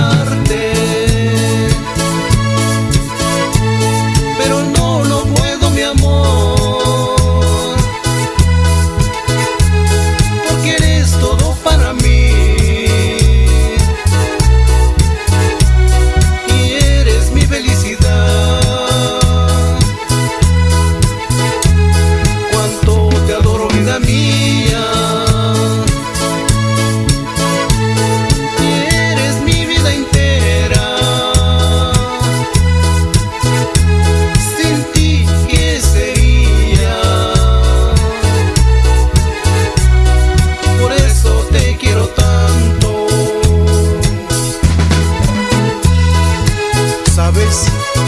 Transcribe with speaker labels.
Speaker 1: amarte. Boys.